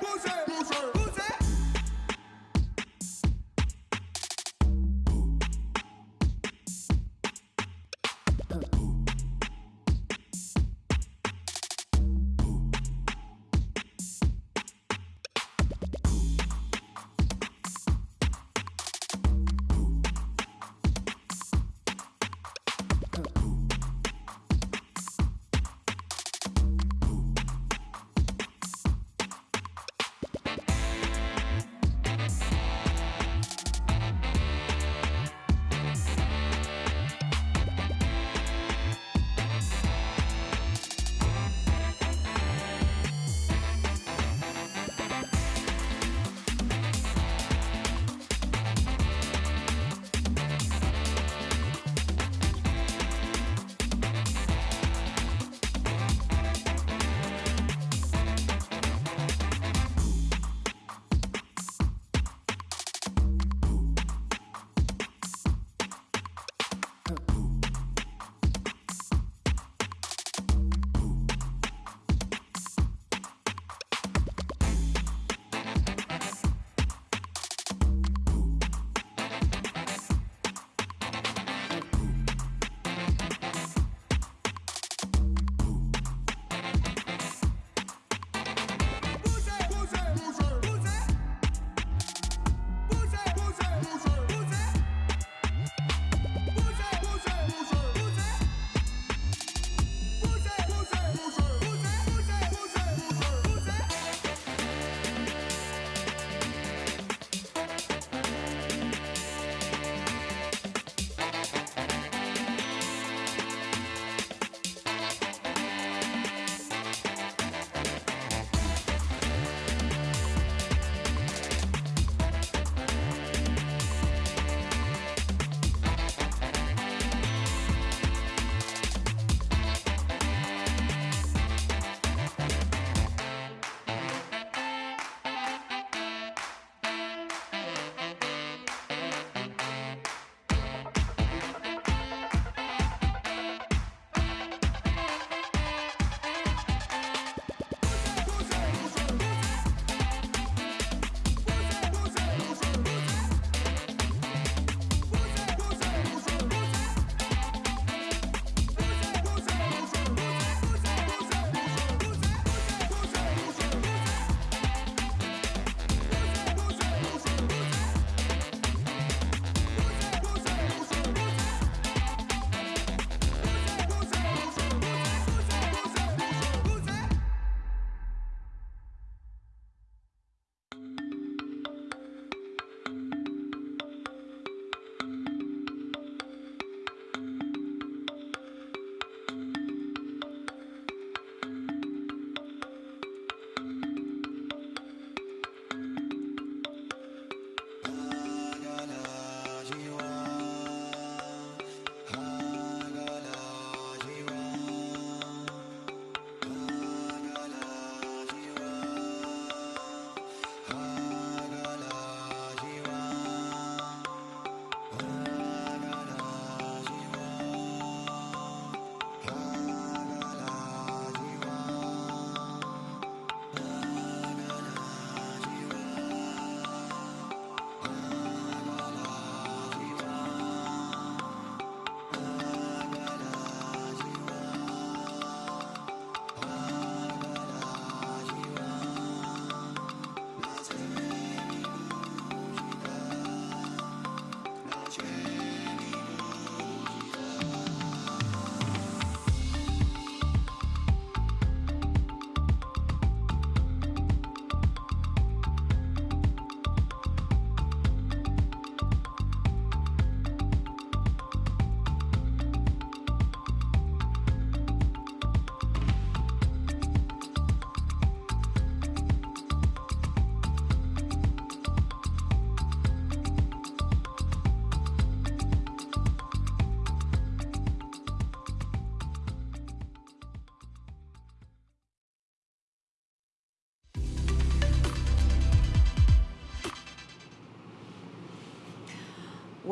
Bouger, bouger, bouger.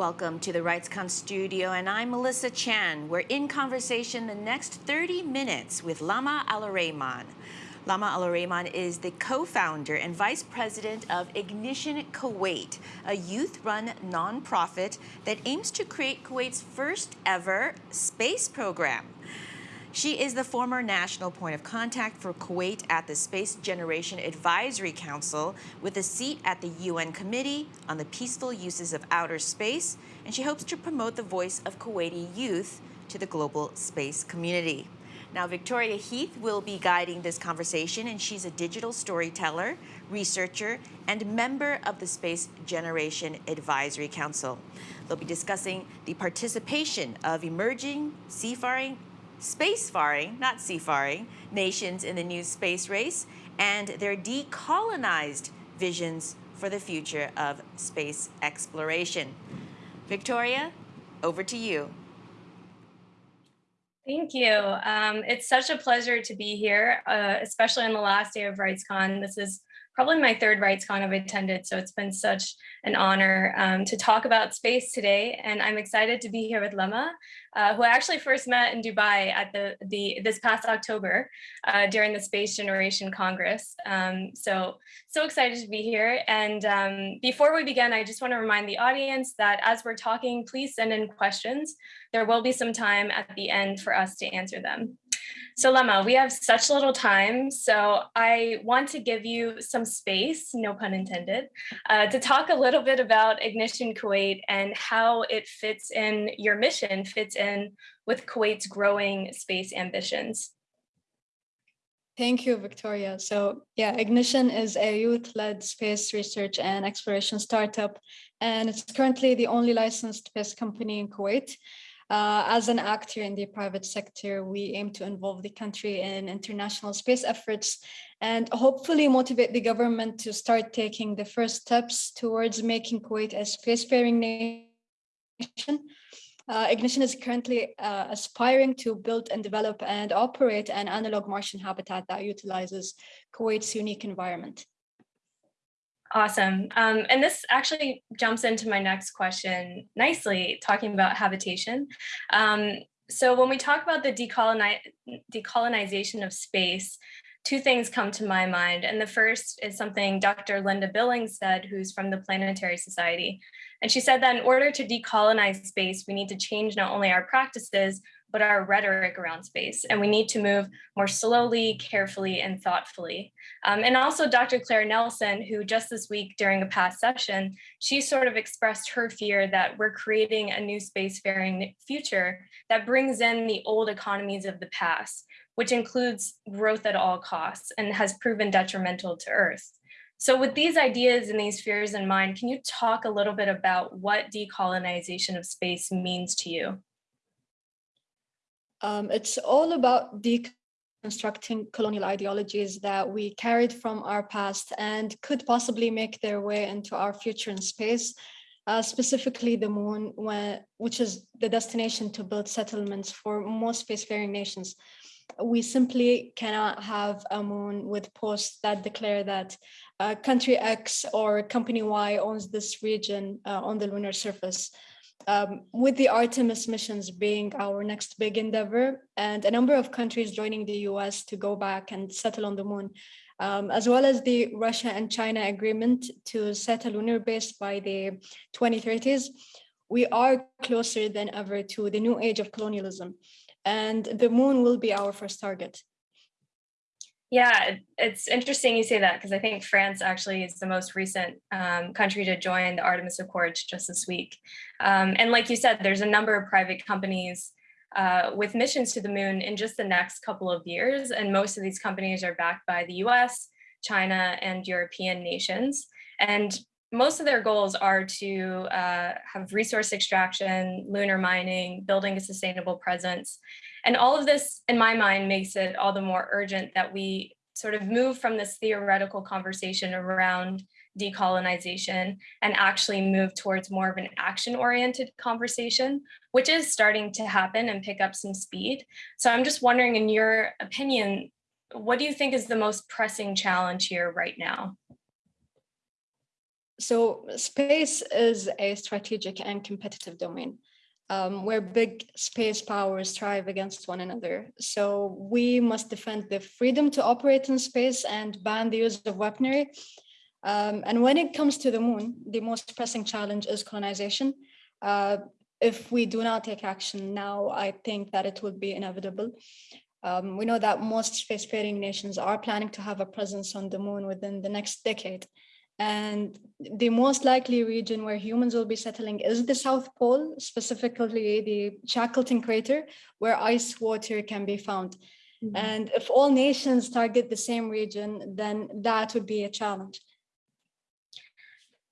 Welcome to the RightsCon studio, and I'm Melissa Chan. We're in conversation the next 30 minutes with Lama Aluraiman. Lama Aluraiman is the co-founder and vice president of Ignition Kuwait, a youth-run nonprofit that aims to create Kuwait's first ever space program. She is the former national point of contact for Kuwait at the Space Generation Advisory Council with a seat at the UN Committee on the Peaceful Uses of Outer Space, and she hopes to promote the voice of Kuwaiti youth to the global space community. Now, Victoria Heath will be guiding this conversation, and she's a digital storyteller, researcher, and member of the Space Generation Advisory Council. They'll be discussing the participation of emerging seafaring spacefaring, not seafaring, nations in the new space race and their decolonized visions for the future of space exploration. Victoria, over to you. Thank you. Um, it's such a pleasure to be here, uh, especially on the last day of RightsCon. This is probably my third RightsCon I've attended, so it's been such an honor um, to talk about space today. And I'm excited to be here with Lama, uh, who I actually first met in Dubai at the, the this past October uh, during the Space Generation Congress. Um, so, so excited to be here. And um, before we begin, I just want to remind the audience that as we're talking, please send in questions. There will be some time at the end for us to answer them. So Lama, we have such little time, so I want to give you some space, no pun intended, uh, to talk a little bit about Ignition Kuwait and how it fits in your mission, fits in with Kuwait's growing space ambitions. Thank you, Victoria. So yeah, Ignition is a youth-led space research and exploration startup, and it's currently the only licensed space company in Kuwait. Uh, as an actor in the private sector, we aim to involve the country in international space efforts and hopefully motivate the government to start taking the first steps towards making Kuwait a spacefaring nation. Uh, Ignition is currently uh, aspiring to build and develop and operate an analog Martian habitat that utilizes Kuwait's unique environment. Awesome. Um, and this actually jumps into my next question nicely, talking about habitation. Um, so when we talk about the decoloni decolonization of space, two things come to my mind. And the first is something Dr. Linda Billings said, who's from the Planetary Society. And she said that in order to decolonize space, we need to change not only our practices, but our rhetoric around space. And we need to move more slowly, carefully, and thoughtfully. Um, and also Dr. Claire Nelson, who just this week during a past session, she sort of expressed her fear that we're creating a new spacefaring future that brings in the old economies of the past, which includes growth at all costs and has proven detrimental to Earth. So with these ideas and these fears in mind, can you talk a little bit about what decolonization of space means to you? Um, it's all about deconstructing colonial ideologies that we carried from our past and could possibly make their way into our future in space, uh, specifically the moon, when, which is the destination to build settlements for most spacefaring nations. We simply cannot have a moon with posts that declare that uh, country X or company Y owns this region uh, on the lunar surface um, with the Artemis missions being our next big endeavor and a number of countries joining the US to go back and settle on the moon, um, as well as the Russia and China agreement to set a lunar base by the 2030s, we are closer than ever to the new age of colonialism. And the moon will be our first target. Yeah, it's interesting you say that because I think France actually is the most recent um, country to join the Artemis Accords just this week. Um, and like you said, there's a number of private companies uh, with missions to the moon in just the next couple of years. And most of these companies are backed by the US, China, and European nations. And most of their goals are to uh, have resource extraction, lunar mining, building a sustainable presence. And all of this, in my mind, makes it all the more urgent that we sort of move from this theoretical conversation around decolonization and actually move towards more of an action-oriented conversation, which is starting to happen and pick up some speed. So I'm just wondering, in your opinion, what do you think is the most pressing challenge here right now? So space is a strategic and competitive domain um, where big space powers strive against one another. So we must defend the freedom to operate in space and ban the use of weaponry. Um, and when it comes to the moon, the most pressing challenge is colonization. Uh, if we do not take action now, I think that it will be inevitable. Um, we know that most spacefaring nations are planning to have a presence on the moon within the next decade. And the most likely region where humans will be settling is the South Pole, specifically the Shackleton crater, where ice water can be found. Mm -hmm. And if all nations target the same region, then that would be a challenge.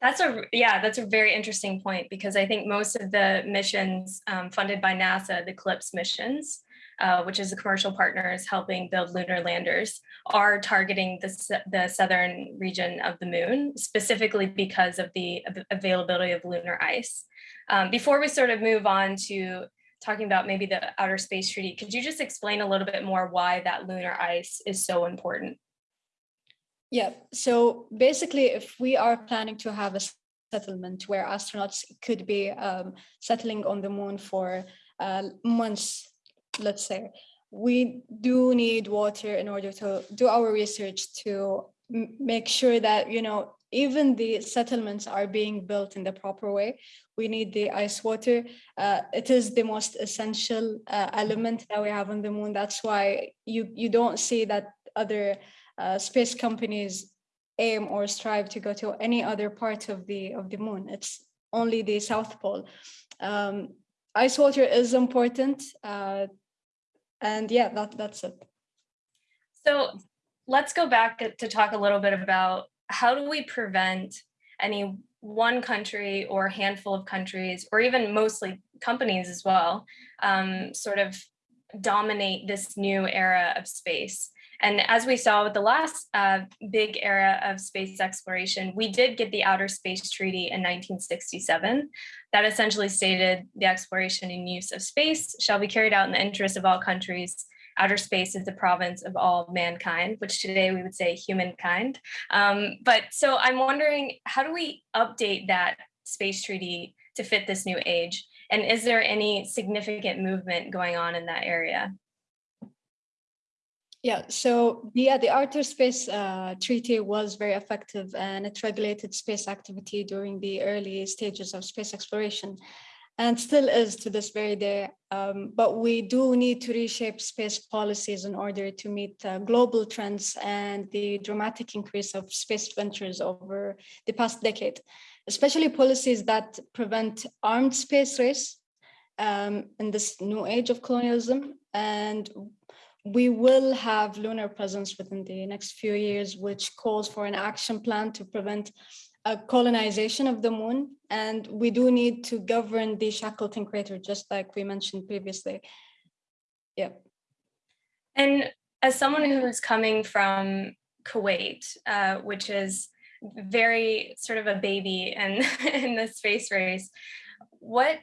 That's a yeah, that's a very interesting point because I think most of the missions um, funded by NASA, the CLPS missions, uh, which is the commercial partners helping build lunar landers, are targeting the, the southern region of the moon, specifically because of the availability of lunar ice. Um, before we sort of move on to talking about maybe the Outer Space Treaty, could you just explain a little bit more why that lunar ice is so important? Yeah, so basically, if we are planning to have a settlement where astronauts could be um, settling on the moon for uh, months let's say, we do need water in order to do our research to make sure that, you know, even the settlements are being built in the proper way. We need the ice water. Uh, it is the most essential uh, element that we have on the moon. That's why you, you don't see that other uh, space companies aim or strive to go to any other part of the of the moon. It's only the South Pole. Um, ice water is important uh, and yeah, that, that's it. So let's go back to talk a little bit about how do we prevent any one country or handful of countries, or even mostly companies as well, um, sort of dominate this new era of space. And as we saw with the last uh, big era of space exploration, we did get the Outer Space Treaty in 1967 that essentially stated the exploration and use of space shall be carried out in the interest of all countries. Outer space is the province of all mankind, which today we would say humankind. Um, but so I'm wondering, how do we update that space treaty to fit this new age? And is there any significant movement going on in that area? Yeah, so yeah, the Outer Space uh, Treaty was very effective and it regulated space activity during the early stages of space exploration and still is to this very day. Um, but we do need to reshape space policies in order to meet uh, global trends and the dramatic increase of space ventures over the past decade, especially policies that prevent armed space race um, in this new age of colonialism and we will have lunar presence within the next few years, which calls for an action plan to prevent a colonization of the moon. And we do need to govern the Shackleton crater, just like we mentioned previously. Yeah. And as someone who's coming from Kuwait, uh, which is very sort of a baby in, in the space race, what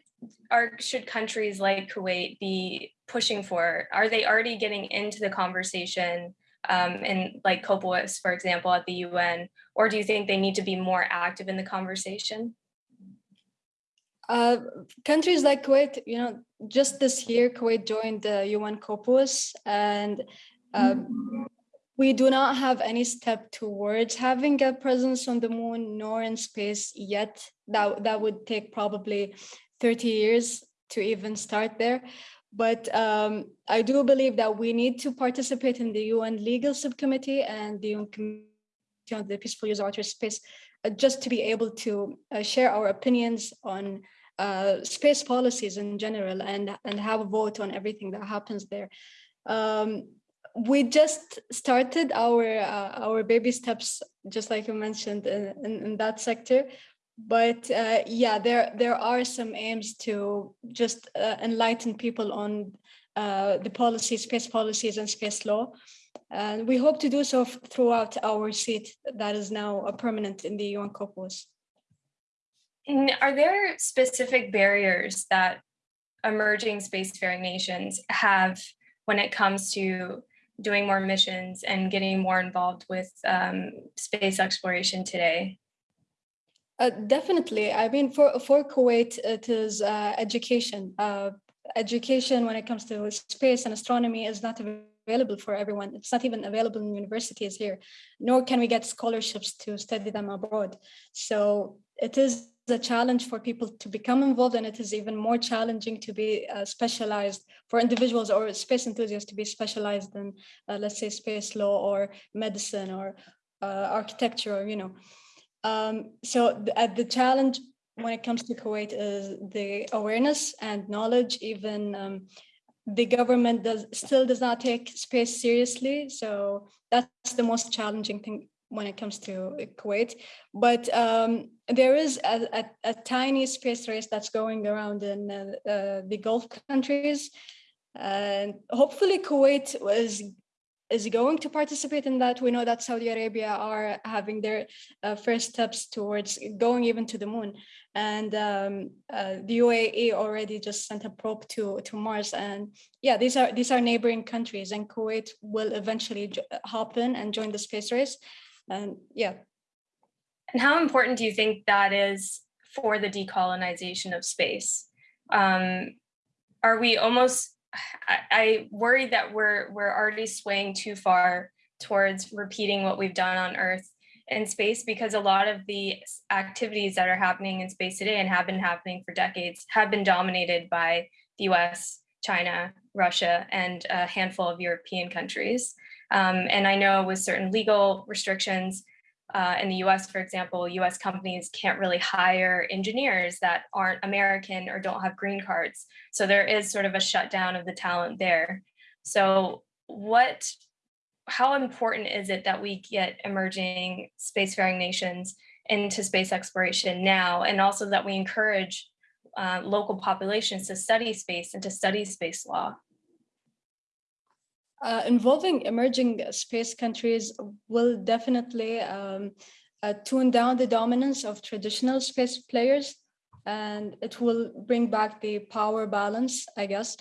are should countries like Kuwait be pushing for? Are they already getting into the conversation um, in like COPUOS, for example, at the UN, or do you think they need to be more active in the conversation? Uh, countries like Kuwait, you know, just this year, Kuwait joined the UN COPUOS and um, we do not have any step towards having a presence on the moon nor in space yet. That, that would take probably 30 years to even start there. But um, I do believe that we need to participate in the UN legal subcommittee and the UN committee on the peaceful use of outer space, uh, just to be able to uh, share our opinions on uh, space policies in general and, and have a vote on everything that happens there. Um, we just started our uh, our baby steps, just like you mentioned, in, in, in that sector but uh, yeah, there there are some aims to just uh, enlighten people on uh, the policies, space policies, and space law, and we hope to do so throughout our seat that is now a permanent in the UN COPUOS. Are there specific barriers that emerging spacefaring nations have when it comes to doing more missions and getting more involved with um, space exploration today? Uh, definitely. I mean, for for Kuwait, it is uh, education. Uh, education when it comes to space and astronomy is not available for everyone. It's not even available in universities here, nor can we get scholarships to study them abroad. So it is a challenge for people to become involved, and it is even more challenging to be uh, specialized for individuals or space enthusiasts to be specialized in, uh, let's say, space law or medicine or architecture, or, you know. Um, so the, uh, the challenge when it comes to Kuwait is the awareness and knowledge. Even um, the government does still does not take space seriously. So that's the most challenging thing when it comes to Kuwait. But um, there is a, a, a, tiny space race that's going around in uh, uh, the Gulf countries. And hopefully Kuwait was is going to participate in that. We know that Saudi Arabia are having their uh, first steps towards going even to the moon. And um, uh, the UAE already just sent a probe to, to Mars. And yeah, these are these are neighboring countries and Kuwait will eventually hop in and join the space race. And yeah. And how important do you think that is for the decolonization of space? Um, are we almost I, worry that we're we're already swaying too far towards repeating what we've done on Earth in space because a lot of the activities that are happening in space today and have been happening for decades have been dominated by the US, China, Russia, and a handful of European countries. Um, and I know with certain legal restrictions, uh, in the US, for example, US companies can't really hire engineers that aren't American or don't have green cards. So there is sort of a shutdown of the talent there. So what, how important is it that we get emerging spacefaring nations into space exploration now, and also that we encourage uh, local populations to study space and to study space law? Uh, involving emerging space countries will definitely um, uh, tune down the dominance of traditional space players and it will bring back the power balance, I guess.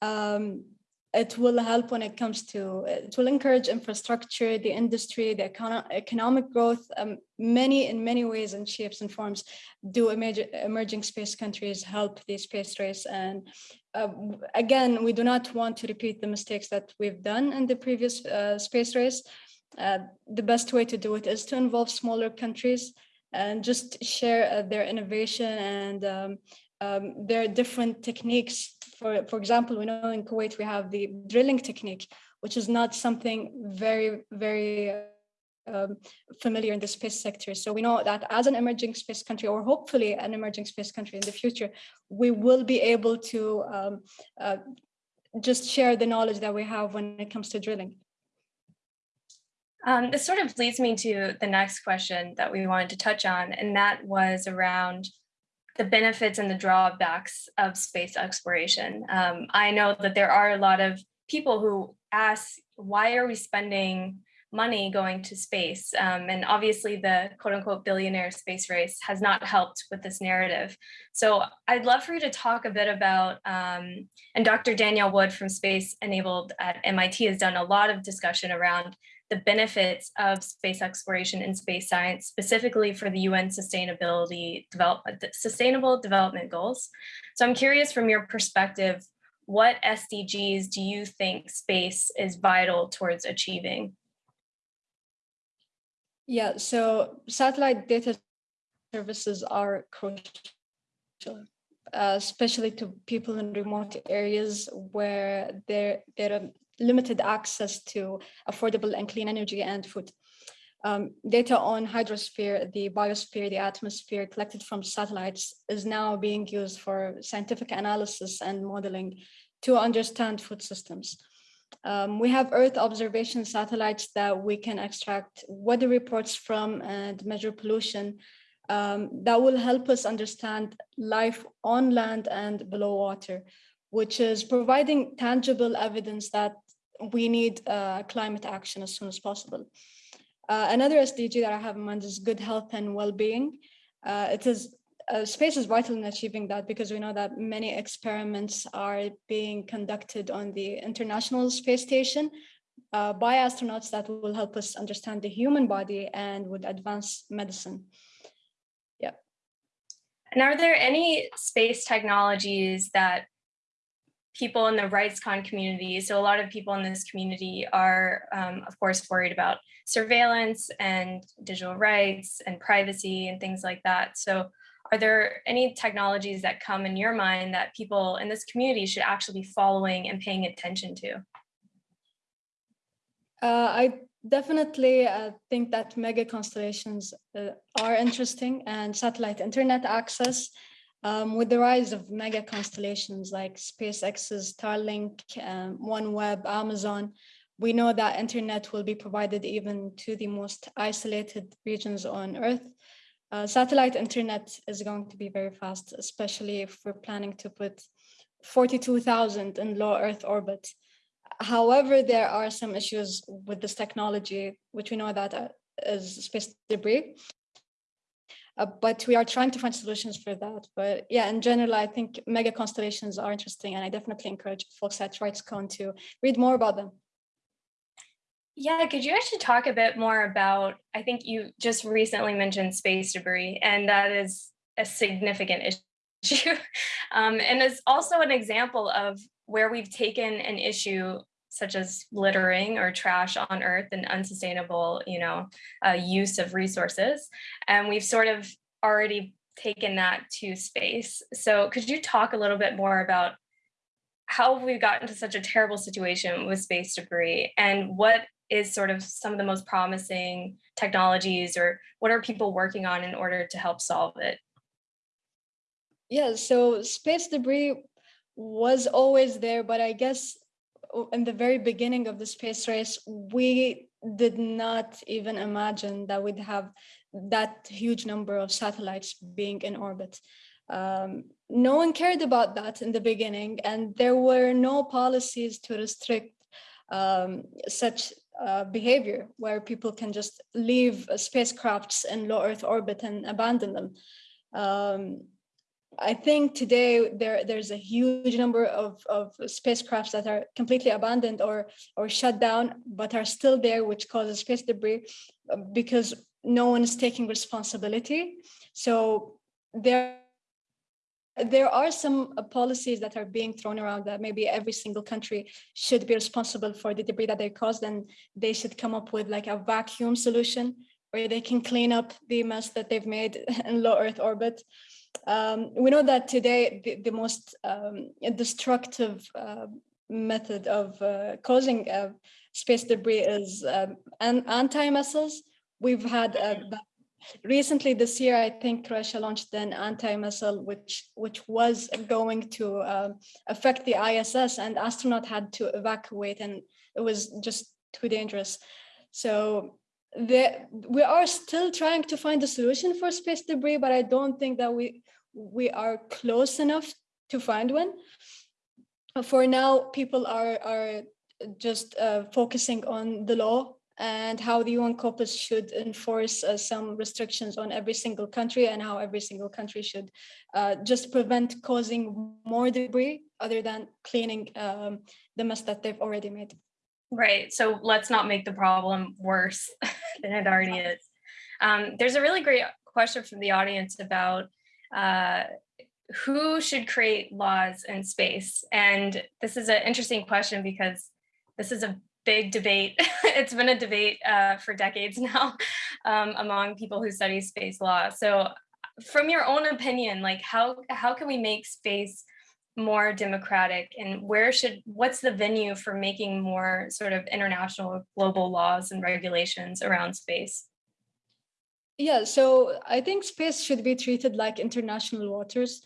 Um, it will help when it comes to, it will encourage infrastructure, the industry, the econo economic growth, um, many in many ways and shapes and forms do emerging space countries help the space race. And uh, again, we do not want to repeat the mistakes that we've done in the previous uh, space race. Uh, the best way to do it is to involve smaller countries and just share uh, their innovation and um, um, there are different techniques. For, for example, we know in Kuwait, we have the drilling technique, which is not something very, very um, familiar in the space sector. So we know that as an emerging space country, or hopefully an emerging space country in the future, we will be able to um, uh, just share the knowledge that we have when it comes to drilling. Um, this sort of leads me to the next question that we wanted to touch on, and that was around the benefits and the drawbacks of space exploration. Um, I know that there are a lot of people who ask, why are we spending money going to space. Um, and obviously the quote unquote billionaire space race has not helped with this narrative. So I'd love for you to talk a bit about, um, and Dr. Danielle Wood from Space Enabled at MIT has done a lot of discussion around the benefits of space exploration and space science, specifically for the UN Sustainability Development, Sustainable Development Goals. So I'm curious from your perspective, what SDGs do you think space is vital towards achieving? Yeah, so satellite data services are crucial, uh, especially to people in remote areas where there, there are limited access to affordable and clean energy and food. Um, data on hydrosphere, the biosphere, the atmosphere collected from satellites is now being used for scientific analysis and modeling to understand food systems. Um, we have Earth observation satellites that we can extract weather reports from and measure pollution um, that will help us understand life on land and below water, which is providing tangible evidence that we need uh, climate action as soon as possible. Uh, another SDG that I have in mind is good health and well-being. Uh, it is uh, space is vital in achieving that because we know that many experiments are being conducted on the International Space Station uh, by astronauts that will help us understand the human body and would advance medicine. Yeah. And are there any space technologies that people in the RightsCon community, so a lot of people in this community are, um, of course, worried about surveillance and digital rights and privacy and things like that. So are there any technologies that come in your mind that people in this community should actually be following and paying attention to? Uh, I definitely uh, think that mega constellations uh, are interesting and satellite internet access um, with the rise of mega constellations like SpaceX's Starlink, um, OneWeb, Amazon, we know that internet will be provided even to the most isolated regions on Earth. Uh, satellite internet is going to be very fast, especially if we're planning to put 42,000 in low Earth orbit. However, there are some issues with this technology, which we know that uh, is space debris. Uh, but we are trying to find solutions for that. But yeah, in general, I think mega constellations are interesting, and I definitely encourage folks at RightsCon to read more about them. Yeah, could you actually talk a bit more about, I think you just recently mentioned space debris, and that is a significant issue. um, and it's also an example of where we've taken an issue such as littering or trash on earth and unsustainable, you know, uh, use of resources. And we've sort of already taken that to space. So could you talk a little bit more about how we've we gotten to such a terrible situation with space debris and what is sort of some of the most promising technologies or what are people working on in order to help solve it? Yeah, so space debris was always there, but I guess in the very beginning of the space race, we did not even imagine that we'd have that huge number of satellites being in orbit. Um, no one cared about that in the beginning, and there were no policies to restrict um, such uh, behavior where people can just leave spacecrafts in low Earth orbit and abandon them. Um, I think today there there's a huge number of, of spacecrafts that are completely abandoned or or shut down, but are still there, which causes space debris uh, because no one is taking responsibility. So there there are some uh, policies that are being thrown around that maybe every single country should be responsible for the debris that they caused and they should come up with like a vacuum solution where they can clean up the mess that they've made in low earth orbit um, we know that today the, the most um, destructive uh, method of uh, causing uh, space debris is um, an anti-missiles. We've had uh, recently this year, I think Russia launched an anti-missile which which was going to uh, affect the ISS, and astronaut had to evacuate, and it was just too dangerous. So the, we are still trying to find a solution for space debris, but I don't think that we we are close enough to find one. For now, people are are just uh, focusing on the law and how the UN COPUOS should enforce uh, some restrictions on every single country and how every single country should uh, just prevent causing more debris other than cleaning um, the mess that they've already made. Right. So let's not make the problem worse than it already is. Um, there's a really great question from the audience about uh, who should create laws in space? And this is an interesting question because this is a big debate. it's been a debate uh, for decades now um, among people who study space law. So from your own opinion, like how, how can we make space more democratic and where should what's the venue for making more sort of international global laws and regulations around space yeah so i think space should be treated like international waters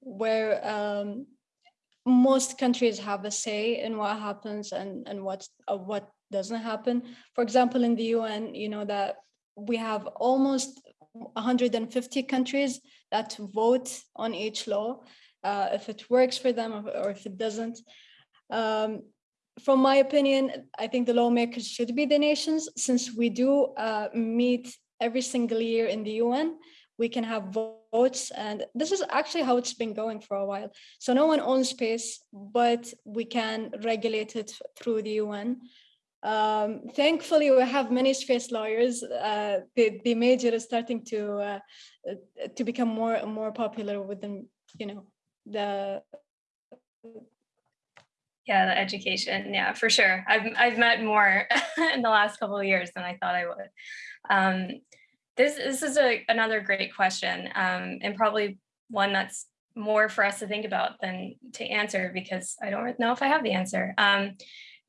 where um, most countries have a say in what happens and and what uh, what doesn't happen for example in the un you know that we have almost 150 countries that vote on each law uh, if it works for them or, if it doesn't. Um, from my opinion, I think the lawmakers should be the nations since we do uh, meet every single year in the UN. We can have votes, and this is actually how it's been going for a while. So no one owns space, but we can regulate it through the UN. Um, thankfully, we have many space lawyers. Uh, the, the major is starting to uh, to become more and more popular within, you know, the yeah the education yeah for sure i've i've met more in the last couple of years than i thought i would um, this this is a another great question um, and probably one that's more for us to think about than to answer because i don't know if i have the answer. Um,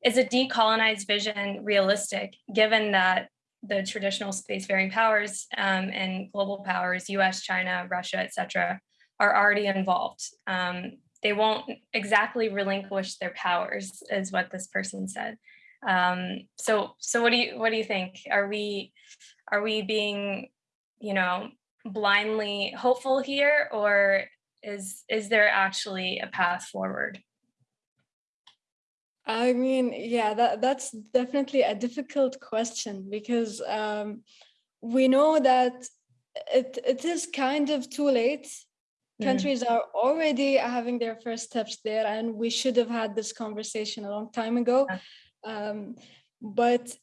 is a decolonized vision realistic given that the traditional spacefaring powers um, and global powers us china russia etc are already involved? Um, they won't exactly relinquish their powers is what this person said. Um, so so what do you what do you think? Are we are we being you know blindly hopeful here or is is there actually a path forward? I mean, yeah, that that's definitely a difficult question because um, we know that it it is kind of too late. Mm. countries are already having their first steps there and we should have had this conversation a long time ago. Um, but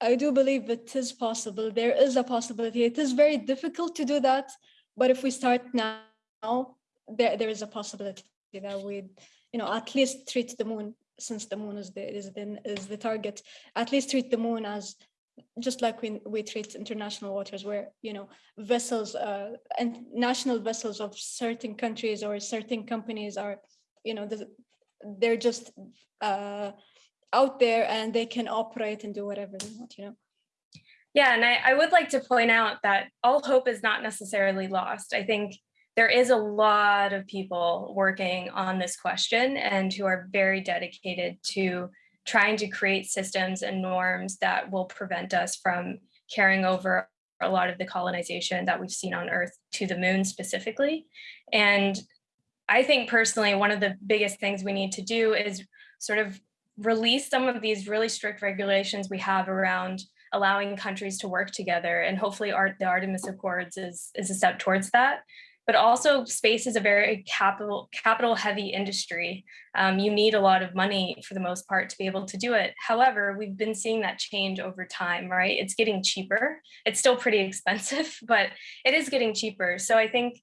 i do believe it is possible. There is a possibility. It is very difficult to do that but if we start now there, there is a possibility that we you know at least treat the moon since the moon is the is the, is the target at least treat the moon as just like we, we treat international waters where you know vessels uh, and national vessels of certain countries or certain companies are you know they're just uh, out there and they can operate and do whatever they want you know yeah and I, I would like to point out that all hope is not necessarily lost i think there is a lot of people working on this question and who are very dedicated to trying to create systems and norms that will prevent us from carrying over a lot of the colonization that we've seen on Earth to the moon specifically. And I think personally, one of the biggest things we need to do is sort of release some of these really strict regulations we have around allowing countries to work together. And hopefully art, the Artemis Accords is, is a step towards that but also space is a very capital capital heavy industry. Um, you need a lot of money for the most part to be able to do it. However, we've been seeing that change over time, right? It's getting cheaper. It's still pretty expensive, but it is getting cheaper. So I think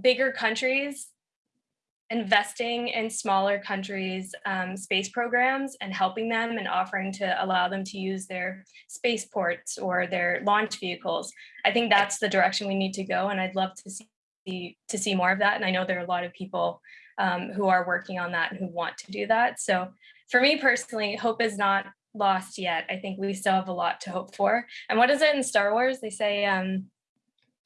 bigger countries investing in smaller countries um, space programs and helping them and offering to allow them to use their spaceports or their launch vehicles. I think that's the direction we need to go. And I'd love to see to see more of that. And I know there are a lot of people um, who are working on that and who want to do that. So for me personally, hope is not lost yet. I think we still have a lot to hope for. And what is it in Star Wars? They say, um,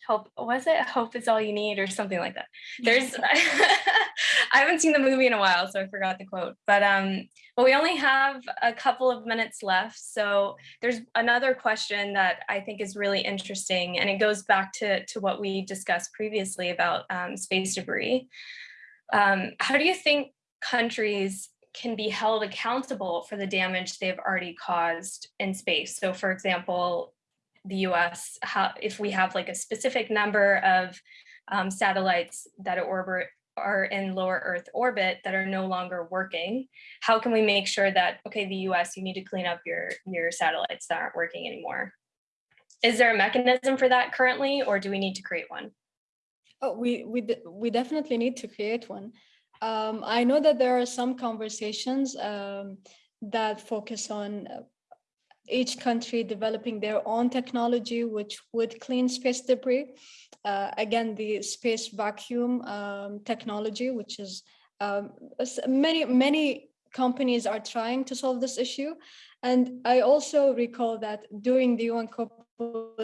hope, was it hope is all you need or something like that. There's, I haven't seen the movie in a while, so I forgot the quote, but, um, but we only have a couple of minutes left. So there's another question that I think is really interesting, and it goes back to, to what we discussed previously about um, space debris. Um, how do you think countries can be held accountable for the damage they've already caused in space? So for example, the US, how, if we have like a specific number of um, satellites that orbit are in lower Earth orbit that are no longer working, how can we make sure that, okay, the US, you need to clean up your, your satellites that aren't working anymore? Is there a mechanism for that currently, or do we need to create one? Oh, we, we, we definitely need to create one. Um, I know that there are some conversations um, that focus on uh, each country developing their own technology which would clean space debris. Uh, again, the space vacuum um, technology, which is um, many, many companies are trying to solve this issue. And I also recall that during the UN COP,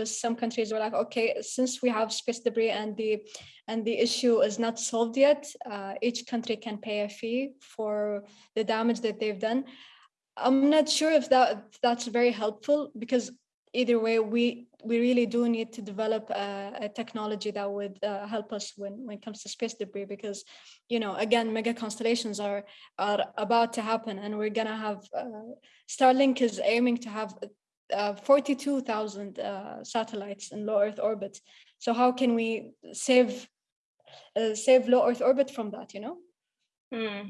some countries were like, okay, since we have space debris and the and the issue is not solved yet, uh, each country can pay a fee for the damage that they've done. I'm not sure if that if that's very helpful because either way, we we really do need to develop a, a technology that would uh, help us when when it comes to space debris because, you know, again, mega constellations are are about to happen, and we're gonna have uh, Starlink is aiming to have uh, 42,000 uh, satellites in low Earth orbit. So how can we save uh, save low Earth orbit from that? You know. Hmm.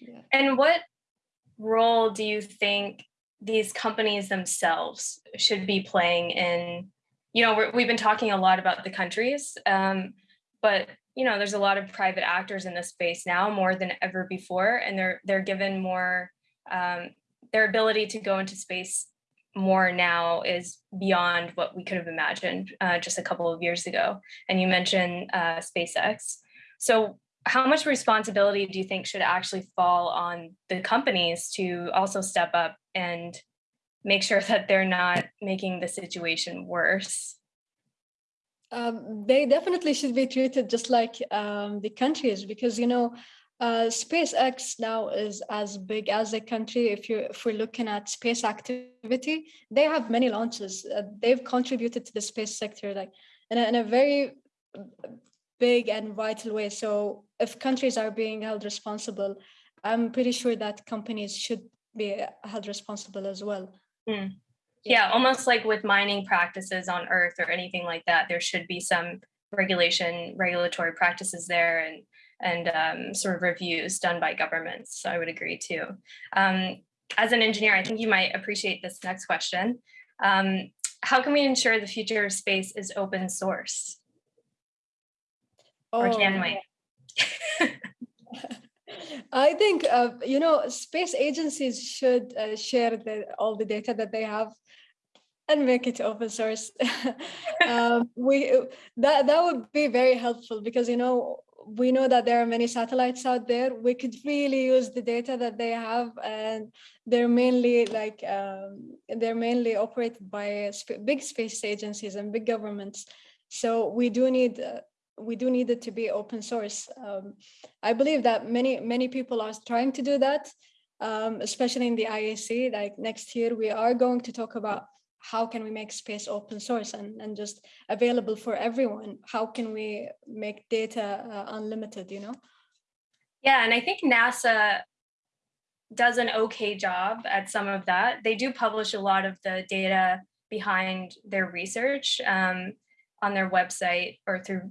Yeah. And what role do you think these companies themselves should be playing in, you know, we're, we've been talking a lot about the countries, um, but you know, there's a lot of private actors in this space now more than ever before, and they're they're given more um, their ability to go into space more now is beyond what we could have imagined uh, just a couple of years ago. And you mentioned uh, SpaceX. So how much responsibility do you think should actually fall on the companies to also step up and make sure that they're not making the situation worse? Um, they definitely should be treated just like um, the countries because, you know, uh, SpaceX now is as big as a country. If you if we're looking at space activity, they have many launches. Uh, they've contributed to the space sector like in a, in a very big and vital way. So if countries are being held responsible, I'm pretty sure that companies should be held responsible as well. Mm. Yeah, almost like with mining practices on Earth or anything like that, there should be some regulation, regulatory practices there and and um, sort of reviews done by governments. So I would agree too. Um, as an engineer, I think you might appreciate this next question. Um, how can we ensure the future of space is open source? Or can we? I think, uh, you know, space agencies should uh, share the, all the data that they have and make it open source. um, we that that would be very helpful because you know we know that there are many satellites out there. We could really use the data that they have, and they're mainly like um, they're mainly operated by sp big space agencies and big governments. So we do need uh, we do need it to be open source. Um, I believe that many many people are trying to do that, um, especially in the IAC. Like next year, we are going to talk about how can we make space open source and, and just available for everyone? How can we make data uh, unlimited, you know? Yeah, and I think NASA does an okay job at some of that. They do publish a lot of the data behind their research um, on their website or through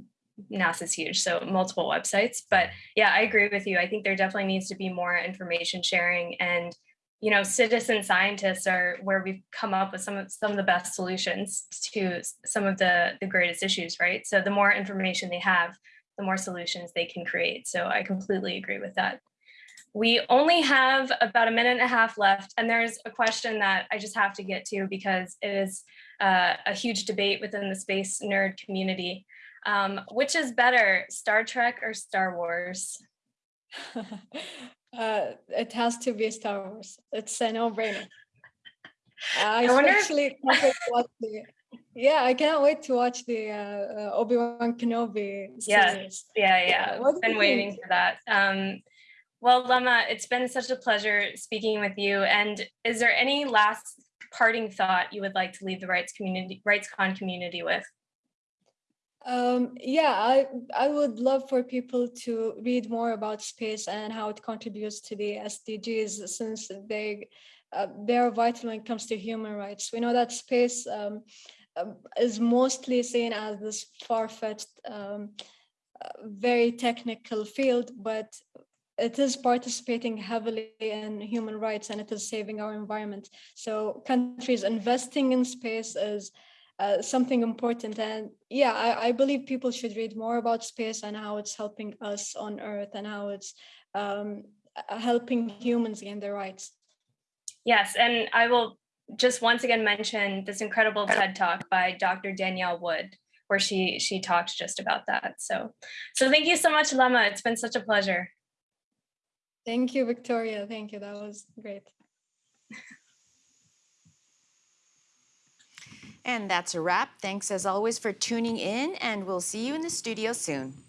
NASA's huge, so multiple websites. But yeah, I agree with you. I think there definitely needs to be more information sharing and you know, citizen scientists are where we've come up with some of some of the best solutions to some of the the greatest issues, right? So the more information they have, the more solutions they can create. So I completely agree with that. We only have about a minute and a half left, and there's a question that I just have to get to because it is uh, a huge debate within the space nerd community. Um, which is better, Star Trek or Star Wars? uh, it has to be Star Wars. It's a no-brainer. I, I especially watch the, yeah, I cannot wait to watch the uh, uh, Obi-Wan Kenobi yeah, series. Yeah, yeah, What I've been waiting think? for that. Um, well, Lama, it's been such a pleasure speaking with you. And is there any last parting thought you would like to leave the rights community, RightsCon community with? Um, yeah, I I would love for people to read more about space and how it contributes to the SDGs since they uh, they are vital when it comes to human rights. We know that space um, um, is mostly seen as this far-fetched, um, very technical field, but it is participating heavily in human rights and it is saving our environment. So countries investing in space is uh, something important. And yeah, I, I, believe people should read more about space and how it's helping us on Earth and how it's um, helping humans gain their rights. Yes, and I will just once again mention this incredible TED Talk by Dr. Danielle Wood, where she she talked just about that. So, so thank you so much, Lama. It's been such a pleasure. Thank you, Victoria. Thank you. That was great. And that's a wrap. Thanks as always for tuning in and we'll see you in the studio soon.